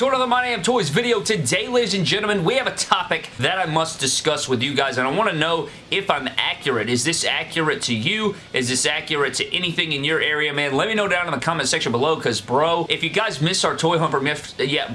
to another My Damn Toys video. Today, ladies and gentlemen, we have a topic that I must discuss with you guys and I want to know if I'm accurate. Is this accurate to you? Is this accurate to anything in your area, man? Let me know down in the comment section below because, bro, if you guys missed our toy hunt yesterday, yeah,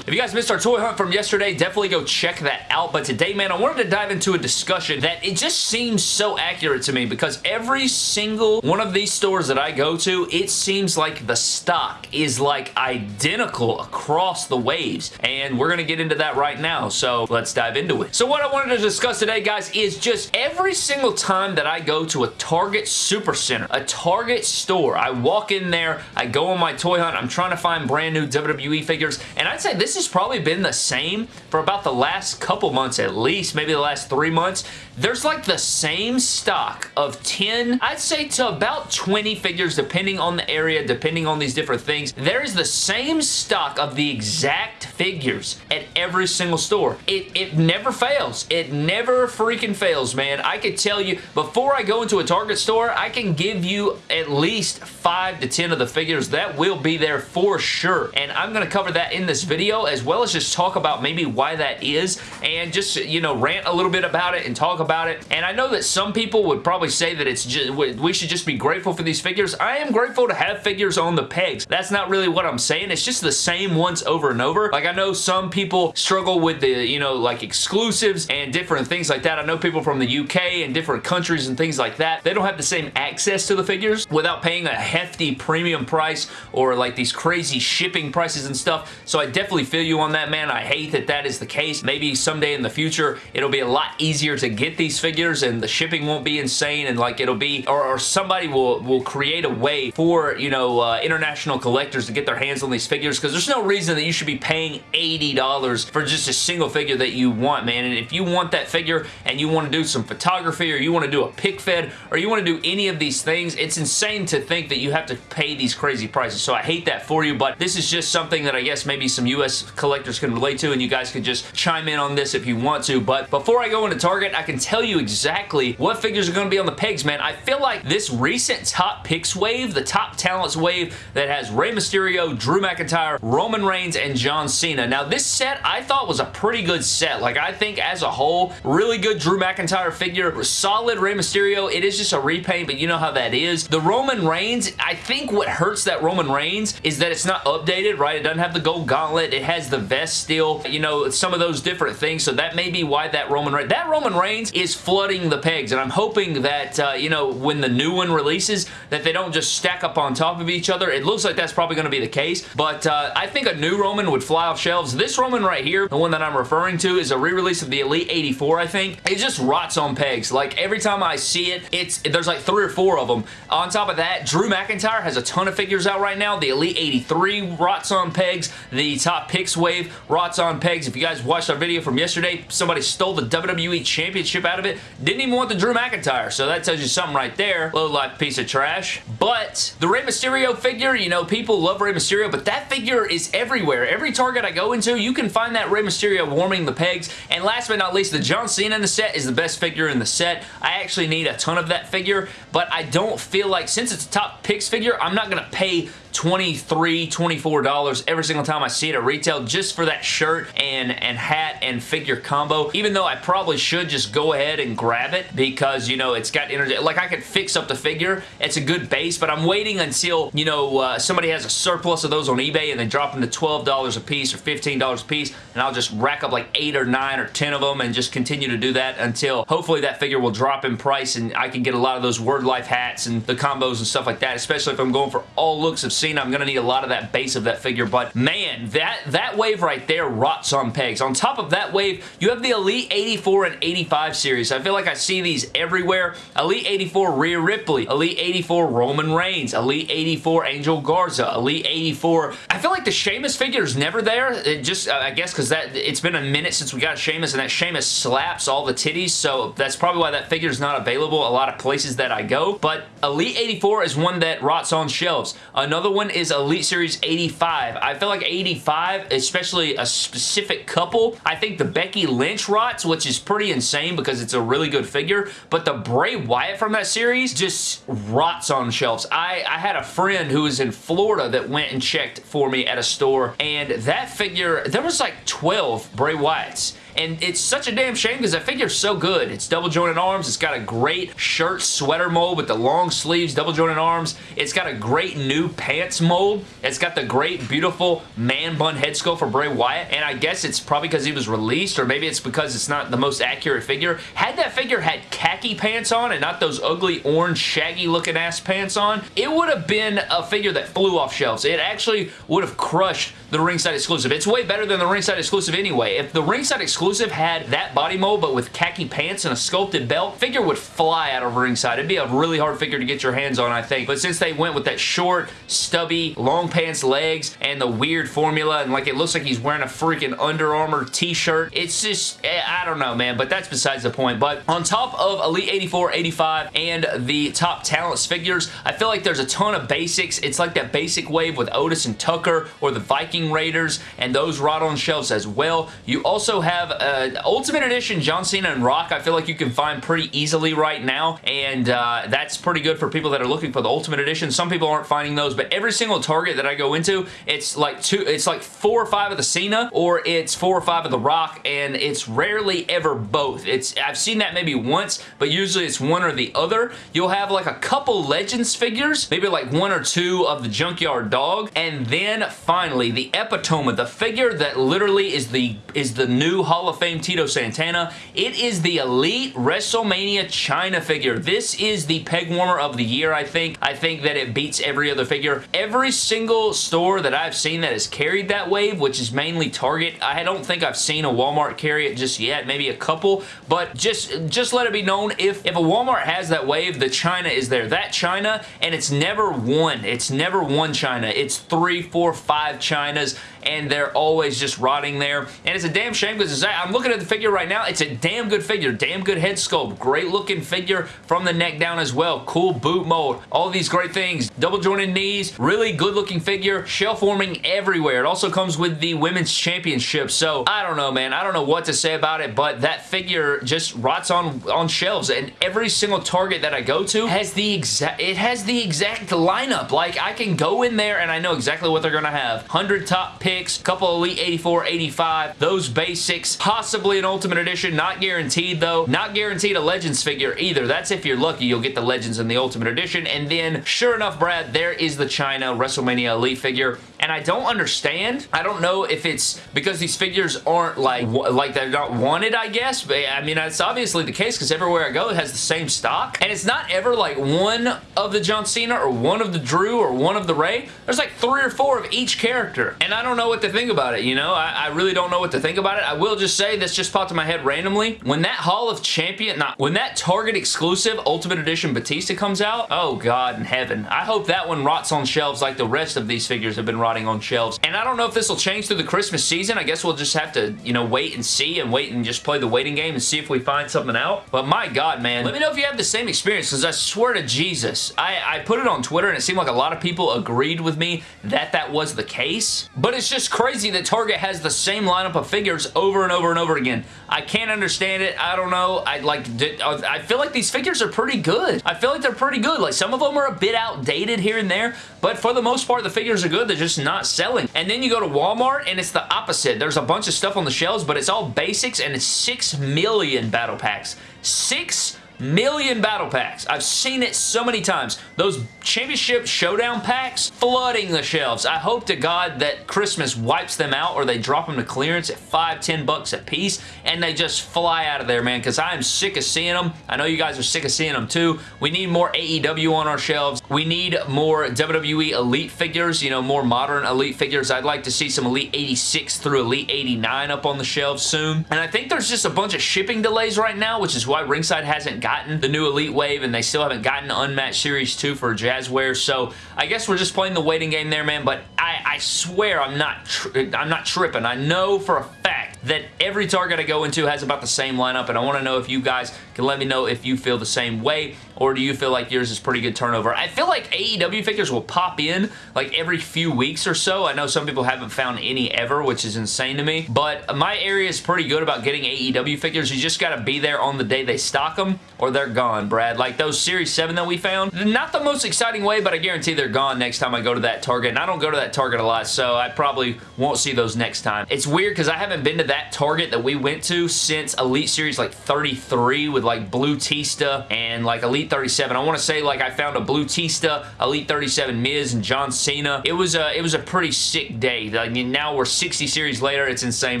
if you guys missed our toy hunt from yesterday, definitely go check that out. But today, man, I wanted to dive into a discussion that it just seems so accurate to me because every single one of these stores that I go to, it seems like the stock is like identical across the waves. And we're going to get into that right now. So let's dive into it. So what I wanted to discuss today, guys, is just every single time that I go to a Target Supercenter, a Target store, I walk in there, I go on my toy hunt, I'm trying to find brand new WWE figures, and I'd say this has probably been the same for about the last couple months at least, maybe the last three months. There's like the same stock of 10, I'd say to about 20 figures depending on the area, depending on these different things. There is the same stock of the exact figures at every single store. It, it never fails. It never freaking fails, man. I could tell you, before I go into a Target store, I can give you at least 5 to 10 of the figures that will be there for sure. And I'm going to cover that in this video video as well as just talk about maybe why that is and just, you know, rant a little bit about it and talk about it. And I know that some people would probably say that it's just, we should just be grateful for these figures. I am grateful to have figures on the pegs. That's not really what I'm saying. It's just the same ones over and over. Like I know some people struggle with the, you know, like exclusives and different things like that. I know people from the UK and different countries and things like that. They don't have the same access to the figures without paying a hefty premium price or like these crazy shipping prices and stuff. So I definitely feel you on that, man. I hate that that is the case. Maybe someday in the future, it'll be a lot easier to get these figures and the shipping won't be insane and like it'll be, or, or somebody will, will create a way for, you know, uh, international collectors to get their hands on these figures because there's no reason that you should be paying $80 for just a single figure that you want, man. And if you want that figure and you want to do some photography or you want to do a pic fed or you want to do any of these things, it's insane to think that you have to pay these crazy prices. So I hate that for you, but this is just something that I guess maybe some US U.S. collectors can relate to, and you guys can just chime in on this if you want to. But before I go into Target, I can tell you exactly what figures are going to be on the pegs, man. I feel like this recent top picks wave, the top talents wave that has Rey Mysterio, Drew McIntyre, Roman Reigns, and John Cena. Now, this set I thought was a pretty good set. Like, I think as a whole, really good Drew McIntyre figure, solid Rey Mysterio. It is just a repaint, but you know how that is. The Roman Reigns, I think what hurts that Roman Reigns is that it's not updated, right? It doesn't have the gold gauntlet. It has the vest still, you know, some of those different things. So that may be why that Roman Reigns, that Roman Reigns is flooding the pegs. And I'm hoping that, uh, you know, when the new one releases, that they don't just stack up on top of each other. It looks like that's probably going to be the case. But uh, I think a new Roman would fly off shelves. This Roman right here, the one that I'm referring to, is a re-release of the Elite 84, I think. It just rots on pegs. Like, every time I see it, it's there's like three or four of them. On top of that, Drew McIntyre has a ton of figures out right now. The Elite 83 rots on pegs. The top picks wave rots on pegs. If you guys watched our video from yesterday, somebody stole the WWE Championship out of it. Didn't even want the Drew McIntyre, so that tells you something right there. Low life piece of trash. But the Rey Mysterio figure, you know, people love Rey Mysterio, but that figure is everywhere. Every Target I go into, you can find that Rey Mysterio warming the pegs. And last but not least, the John Cena in the set is the best figure in the set. I actually need a ton of that figure, but I don't feel like, since it's a top picks figure, I'm not going to pay $23, $24 every single time I see it at retail just for that shirt and, and hat and figure combo. Even though I probably should just go ahead and grab it because, you know, it's got energy. Like, I could fix up the figure. It's a good base, but I'm waiting until, you know, uh, somebody has a surplus of those on eBay and they drop them to $12 a piece or $15 a piece, and I'll just rack up like 8 or 9 or 10 of them and just continue to do that until hopefully that figure will drop in price and I can get a lot of those Word Life hats and the combos and stuff like that, especially if I'm going for all looks of I'm going to need a lot of that base of that figure, but man, that, that wave right there rots on pegs. On top of that wave, you have the Elite 84 and 85 series. I feel like I see these everywhere. Elite 84 Rhea Ripley, Elite 84 Roman Reigns, Elite 84 Angel Garza, Elite 84. I feel like the Sheamus figure is never there. It just, uh, I guess, because that it's been a minute since we got Sheamus, and that Sheamus slaps all the titties, so that's probably why that figure is not available a lot of places that I go. But Elite 84 is one that rots on shelves. Another one is Elite Series 85. I feel like 85, especially a specific couple, I think the Becky Lynch rots, which is pretty insane because it's a really good figure, but the Bray Wyatt from that series just rots on shelves. I, I had a friend who was in Florida that went and checked for me at a store, and that figure, there was like 12 Bray Wyatts and it's such a damn shame because that figure's so good. It's double jointed arms. It's got a great shirt sweater mold with the long sleeves, double jointed arms. It's got a great new pants mold. It's got the great, beautiful man bun head sculpt for Bray Wyatt, and I guess it's probably because he was released, or maybe it's because it's not the most accurate figure. Had that figure had khaki pants on and not those ugly orange shaggy looking ass pants on, it would have been a figure that flew off shelves. It actually would have crushed the ringside exclusive. It's way better than the ringside exclusive anyway. If the ringside exclusive had that body mold but with khaki pants and a sculpted belt, figure would fly out of ringside. It'd be a really hard figure to get your hands on, I think. But since they went with that short, stubby, long pants legs and the weird formula and like it looks like he's wearing a freaking Under Armour t-shirt, it's just, eh, I don't know, man, but that's besides the point. But on top of Elite 84, 85, and the top talents figures, I feel like there's a ton of basics. It's like that basic wave with Otis and Tucker or the Viking Raiders, and those rot on shelves as well. You also have uh, Ultimate Edition John Cena and Rock I feel like you can find pretty easily right now, and uh, that's pretty good for people that are looking for the Ultimate Edition. Some people aren't finding those, but every single Target that I go into, it's like two, it's like four or five of the Cena, or it's four or five of the Rock, and it's rarely ever both. It's I've seen that maybe once, but usually it's one or the other. You'll have like a couple Legends figures, maybe like one or two of the Junkyard Dog, and then finally the epitome, the figure that literally is the is the new Hall of Fame Tito Santana. It is the Elite WrestleMania Chyna figure. This is the peg warmer of the year, I think. I think that it beats every other figure. Every single store that I've seen that has carried that wave, which is mainly Target, I don't think I've seen a Walmart carry it just yet, maybe a couple, but just, just let it be known, if, if a Walmart has that wave, the Chyna is there. That Chyna, and it's never one. It's never one Chyna. It's three, four, five Chynas and they're always just rotting there. And it's a damn shame because I'm looking at the figure right now. It's a damn good figure. Damn good head sculpt. Great looking figure from the neck down as well. Cool boot mold. All these great things. Double jointed knees. Really good looking figure. Shell forming everywhere. It also comes with the women's championship. So I don't know, man. I don't know what to say about it, but that figure just rots on, on shelves. And every single target that I go to has the exact, it has the exact lineup. Like I can go in there and I know exactly what they're going to have. 100 top picks 86, couple Elite 84, 85, those basics, possibly an Ultimate Edition, not guaranteed though. Not guaranteed a Legends figure either. That's if you're lucky, you'll get the Legends in the Ultimate Edition. And then, sure enough, Brad, there is the Chyna WrestleMania Elite figure. And I don't understand. I don't know if it's because these figures aren't like like they're not wanted, I guess. But, I mean, that's obviously the case because everywhere I go, it has the same stock. And it's not ever like one of the John Cena or one of the Drew or one of the Rey. There's like three or four of each character. And I don't know what to think about it, you know? I, I really don't know what to think about it. I will just say this just popped in my head randomly. When that Hall of Champion, not when that Target exclusive Ultimate Edition Batista comes out, oh God in heaven. I hope that one rots on shelves like the rest of these figures have been rotting on shelves. And I don't know if this will change through the Christmas season. I guess we'll just have to, you know, wait and see and wait and just play the waiting game and see if we find something out. But my God, man. Let me know if you have the same experience because I swear to Jesus, I, I put it on Twitter and it seemed like a lot of people agreed with me that that was the case. But it's just crazy that Target has the same lineup of figures over and over and over again. I can't understand it. I don't know. I like. I feel like these figures are pretty good. I feel like they're pretty good. Like some of them are a bit outdated here and there, but for the most part, the figures are good. They're just not selling. And then you go to Walmart and it's the opposite. There's a bunch of stuff on the shelves, but it's all basics and it's 6 million battle packs. 6 million battle packs. I've seen it so many times. Those championship showdown packs flooding the shelves. I hope to God that Christmas wipes them out or they drop them to clearance at five, ten bucks a piece and they just fly out of there, man, because I am sick of seeing them. I know you guys are sick of seeing them too. We need more AEW on our shelves. We need more WWE Elite figures, you know, more modern Elite figures. I'd like to see some Elite 86 through Elite 89 up on the shelves soon. And I think there's just a bunch of shipping delays right now, which is why Ringside hasn't gotten the new Elite Wave and they still haven't gotten Unmatched Series 2 for Jazware. So I guess we're just playing the waiting game there, man. But I, I swear I'm not I'm not tripping. I know for a fact that every Target I go into has about the same lineup and I want to know if you guys can let me know if you feel the same way. Or do you feel like yours is pretty good turnover? I feel like AEW figures will pop in like every few weeks or so. I know some people haven't found any ever, which is insane to me, but my area is pretty good about getting AEW figures. You just got to be there on the day they stock them or they're gone, Brad. Like those Series 7 that we found, not the most exciting way, but I guarantee they're gone next time I go to that Target, and I don't go to that Target a lot, so I probably won't see those next time. It's weird because I haven't been to that Target that we went to since Elite Series like 33 with like Blue Tista and like Elite 37. I want to say like I found a Blue Tista, Elite 37 Miz, and John Cena. It was a, it was a pretty sick day. Mean, now we're 60 series later. It's insane,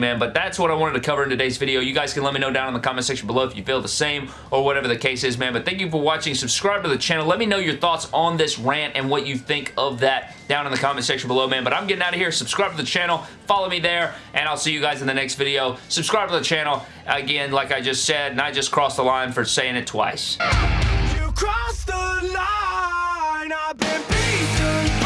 man, but that's what I wanted to cover in today's video. You guys can let me know down in the comment section below if you feel the same or whatever the case is, man, but thank you for watching. Subscribe to the channel. Let me know your thoughts on this rant and what you think of that down in the comment section below, man, but I'm getting out of here. Subscribe to the channel. Follow me there, and I'll see you guys in the next video. Subscribe to the channel. Again, like I just said, and I just crossed the line for saying it twice. Cross the line. I've been beaten.